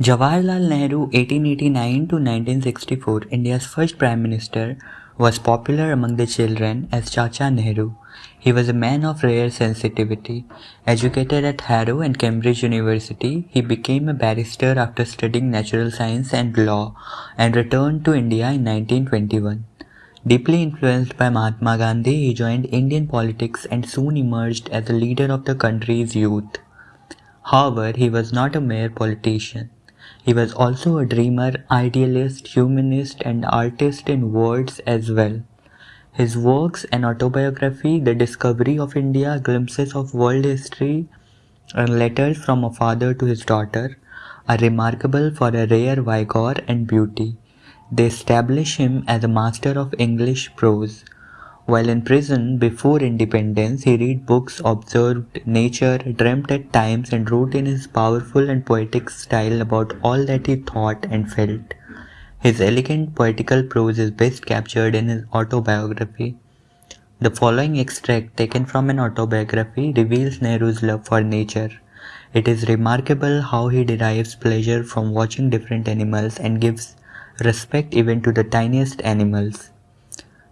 Jawaharlal Nehru 1889 to 1964, India's first Prime Minister, was popular among the children as Chacha Nehru. He was a man of rare sensitivity. Educated at Harrow and Cambridge University, he became a barrister after studying natural science and law and returned to India in 1921. Deeply influenced by Mahatma Gandhi, he joined Indian politics and soon emerged as the leader of the country's youth. However, he was not a mere politician. He was also a dreamer, idealist, humanist, and artist in words as well. His works and autobiography, The Discovery of India, Glimpses of World History, and Letters from a Father to His Daughter, are remarkable for a rare vigor and beauty. They establish him as a master of English prose. While in prison before independence, he read books, observed nature, dreamt at times, and wrote in his powerful and poetic style about all that he thought and felt. His elegant poetical prose is best captured in his autobiography. The following extract, taken from an autobiography, reveals Nehru's love for nature. It is remarkable how he derives pleasure from watching different animals and gives respect even to the tiniest animals.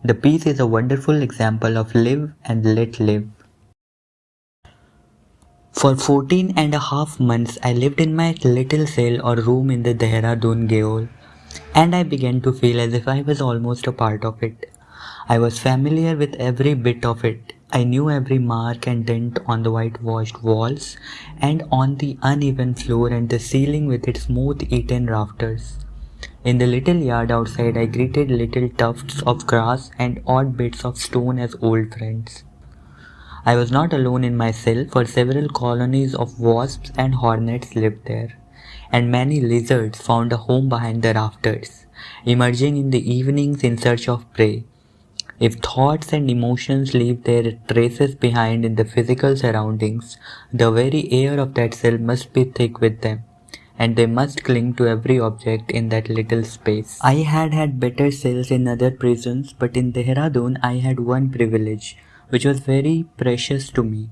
The piece is a wonderful example of live and let live. For 14 and a half months, I lived in my little cell or room in the Dehradun Gaol, and I began to feel as if I was almost a part of it. I was familiar with every bit of it. I knew every mark and dent on the whitewashed walls and on the uneven floor and the ceiling with its moth-eaten rafters. In the little yard outside, I greeted little tufts of grass and odd bits of stone as old friends. I was not alone in my cell, for several colonies of wasps and hornets lived there, and many lizards found a home behind the rafters, emerging in the evenings in search of prey. If thoughts and emotions leave their traces behind in the physical surroundings, the very air of that cell must be thick with them and they must cling to every object in that little space. I had had better cells in other prisons, but in Dehradun I had one privilege, which was very precious to me.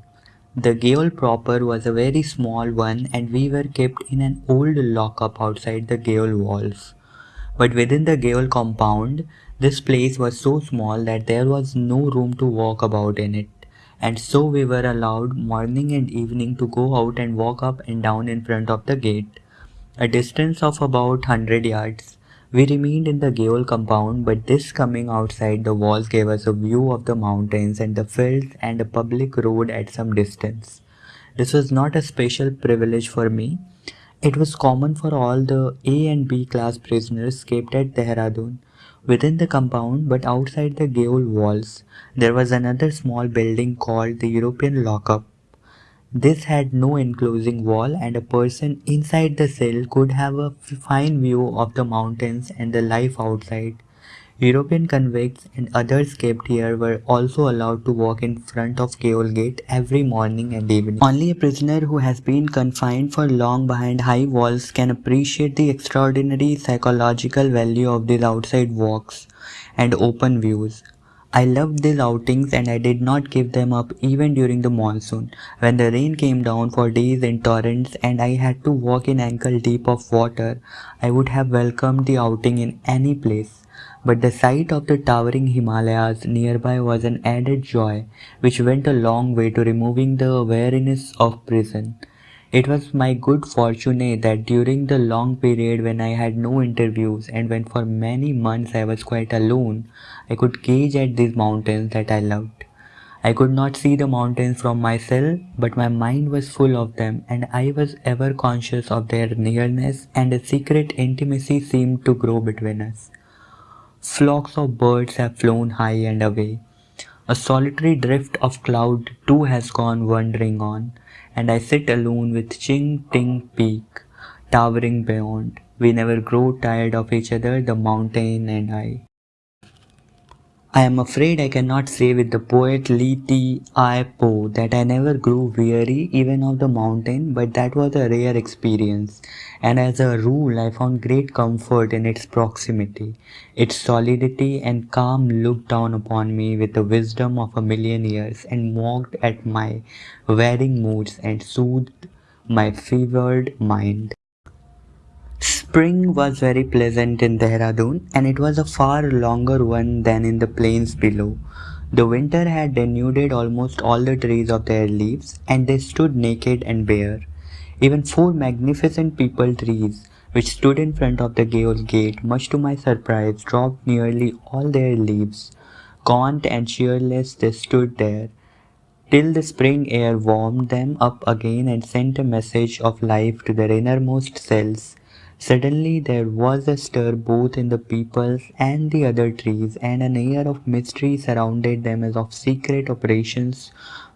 The gaol proper was a very small one and we were kept in an old lockup outside the gaol walls. But within the gaol compound, this place was so small that there was no room to walk about in it and so we were allowed morning and evening to go out and walk up and down in front of the gate a distance of about 100 yards. We remained in the gaol compound, but this coming outside the walls gave us a view of the mountains and the fields and a public road at some distance. This was not a special privilege for me. It was common for all the A and B class prisoners kept at Dehradun. Within the compound, but outside the gaol walls, there was another small building called the European Lockup. This had no enclosing wall and a person inside the cell could have a fine view of the mountains and the life outside. European convicts and others kept here were also allowed to walk in front of Gaol Gate every morning and evening. Only a prisoner who has been confined for long behind high walls can appreciate the extraordinary psychological value of these outside walks and open views. I loved these outings and I did not give them up even during the monsoon, when the rain came down for days in torrents and I had to walk in ankle deep of water. I would have welcomed the outing in any place. But the sight of the towering Himalayas nearby was an added joy, which went a long way to removing the weariness of prison. It was my good fortune eh, that during the long period when I had no interviews and when for many months I was quite alone, I could gaze at these mountains that I loved. I could not see the mountains from my cell, but my mind was full of them, and I was ever conscious of their nearness, and a secret intimacy seemed to grow between us. Flocks of birds have flown high and away. A solitary drift of cloud too has gone wandering on and I sit alone with Ching Ting Peak towering beyond. We never grow tired of each other, the mountain and I. I am afraid I cannot say with the poet Li Ti Ai Po that I never grew weary even of the mountain, but that was a rare experience, and as a rule I found great comfort in its proximity. Its solidity and calm looked down upon me with the wisdom of a million years and mocked at my varying moods and soothed my fevered mind. Spring was very pleasant in Dehradun and it was a far longer one than in the plains below. The winter had denuded almost all the trees of their leaves and they stood naked and bare. Even four magnificent peepal trees, which stood in front of the Gaol gate, much to my surprise, dropped nearly all their leaves. Gaunt and cheerless they stood there, till the spring air warmed them up again and sent a message of life to their innermost cells. Suddenly there was a stir both in the peepals and the other trees, and an air of mystery surrounded them as of secret operations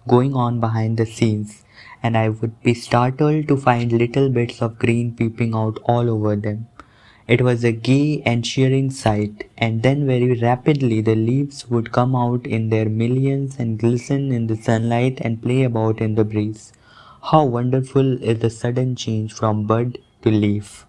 going on behind the scenes, and I would be startled to find little bits of green peeping out all over them. It was a gay and cheering sight, and then very rapidly the leaves would come out in their millions and glisten in the sunlight and play about in the breeze. How wonderful is the sudden change from bud to leaf!